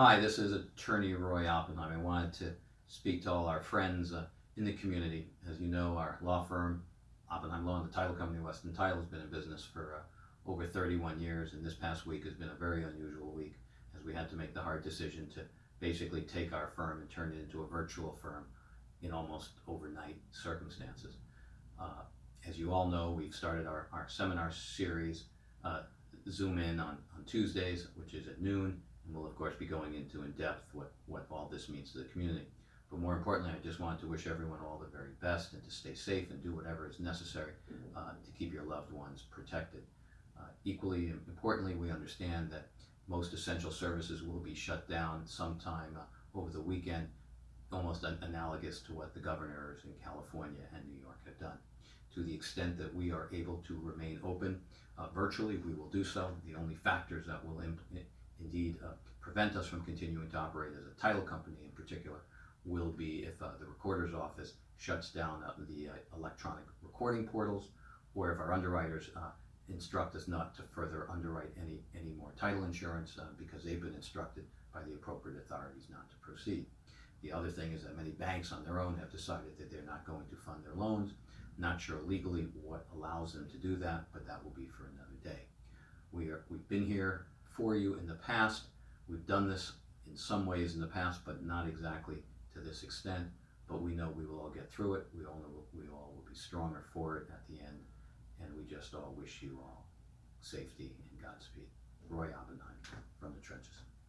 Hi, this is Attorney Roy Oppenheim. I wanted to speak to all our friends uh, in the community. As you know, our law firm, Oppenheim Law and the Title Company, Weston Title, has been in business for uh, over 31 years, and this past week has been a very unusual week as we had to make the hard decision to basically take our firm and turn it into a virtual firm in almost overnight circumstances. Uh, as you all know, we've started our, our seminar series, uh, Zoom in on, on Tuesdays, which is at noon, we'll of course be going into in depth what, what all this means to the community. But more importantly, I just wanted to wish everyone all the very best and to stay safe and do whatever is necessary uh, to keep your loved ones protected. Uh, equally importantly, we understand that most essential services will be shut down sometime uh, over the weekend, almost an analogous to what the governors in California and New York have done. To the extent that we are able to remain open uh, virtually, we will do so. The only factors that will indeed uh, prevent us from continuing to operate as a title company in particular will be if uh, the recorder's office shuts down uh, the uh, electronic recording portals or if our underwriters uh, instruct us not to further underwrite any, any more title insurance because they've been instructed by the appropriate authorities not to proceed. The other thing is that many banks on their own have decided that they're not going to fund their loans. Not sure legally what allows them to do that, but that will be for another day. We are, we've been here for you in the past. We've done this in some ways in the past, but not exactly to this extent. But we know we will all get through it. We all know we all will be stronger for it at the end. And we just all wish you all safety and Godspeed. Roy Oppenheim from the trenches.